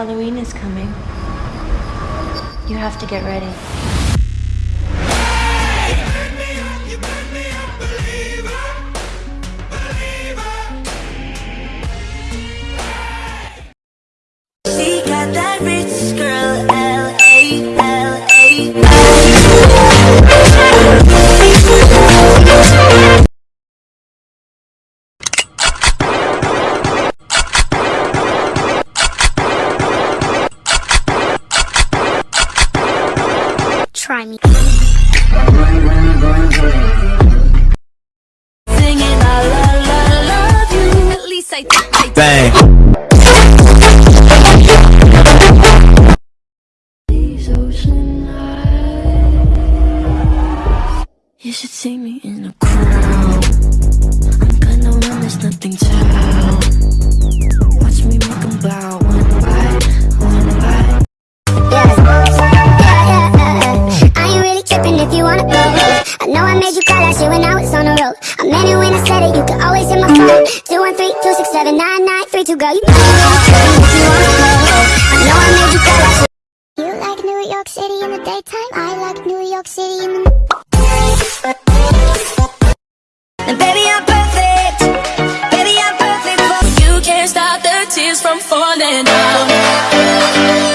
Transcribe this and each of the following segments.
Halloween is coming. You have to get ready. Bang. Road. I meant it when I said it, you can always hit my phone. 213-267-9932, girl, you know I'm not you wanna go. I know I made you cry last. You like New York City in the daytime, I like New York City in the And baby, I'm perfect. Baby, I'm perfect for you. Can't stop the tears from falling down.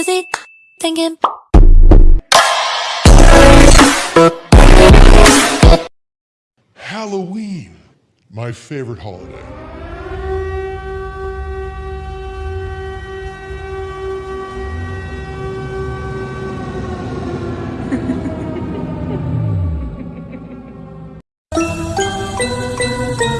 busy thinking. Halloween, my favorite holiday.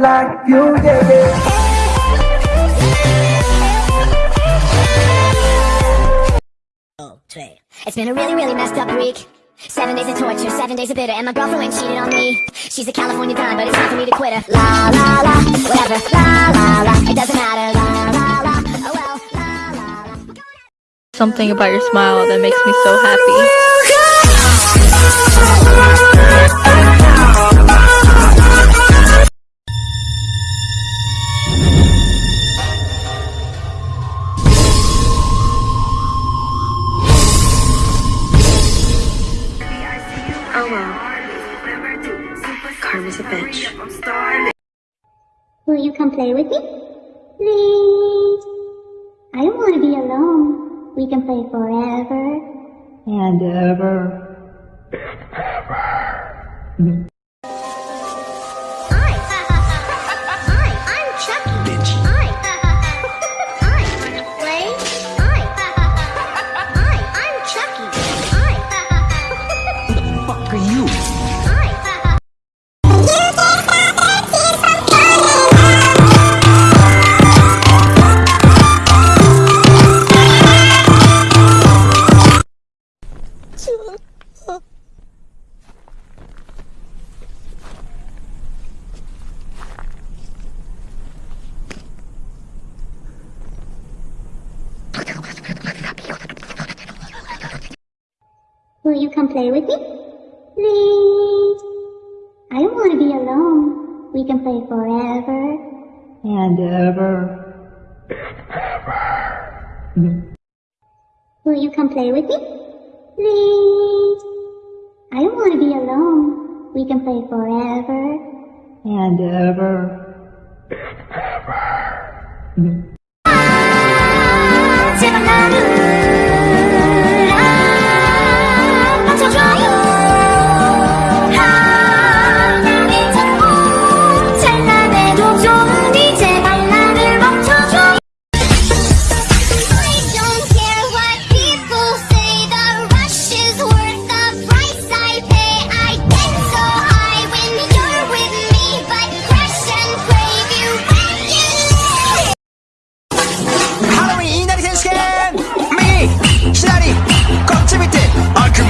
Like you yeah oh, yeah It's been a really, really messed up week. Seven days of torture, seven days of bitter, and my girlfriend went cheated on me. She's a California dime, but it's time for me to quit her. La la la, whatever. La la la, it doesn't matter. La la la, oh well. La la la. Something about your smile that makes me so happy. Oh, Will you come play with me? Please. I don't want to be alone. We can play forever. And ever. Will you come play with me? Please. I don't want to be alone. We can play forever. And ever. And ever. Will you come play with me? Please. I don't want to be alone. We can play forever. And ever. And ever. Mm. 右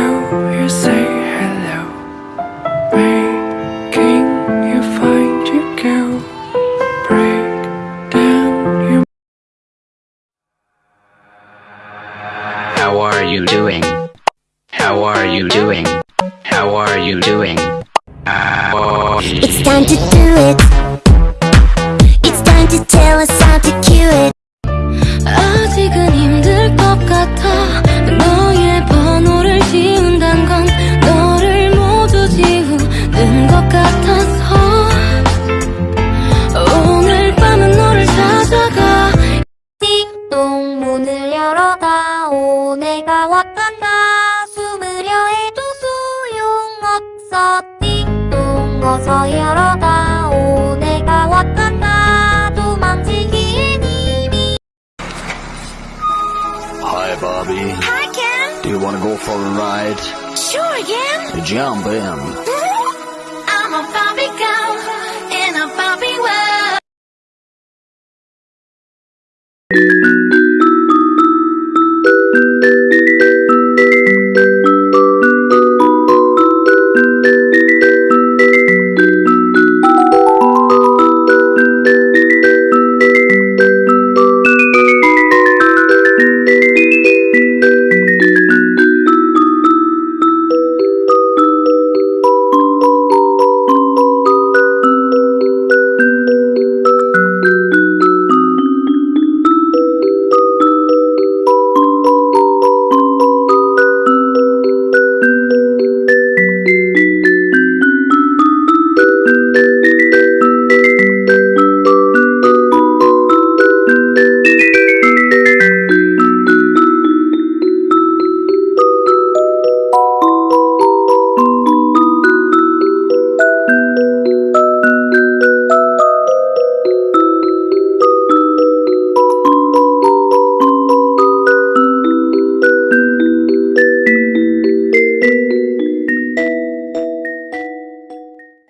time to do it. It's time to tell us how to cue it. 아직은 힘들 것 같아. 너의 번호를 지운단 건 너를 모두 지우는 것 같아서. 오늘 밤은 너를 찾아가. 띵동 문을 열어다 오 내가 왔단다. 숨으려 해도 소용없어 띵동 Hi Barbie. Hi Ken. Do you wanna go for a ride? Sure Ken Jump in.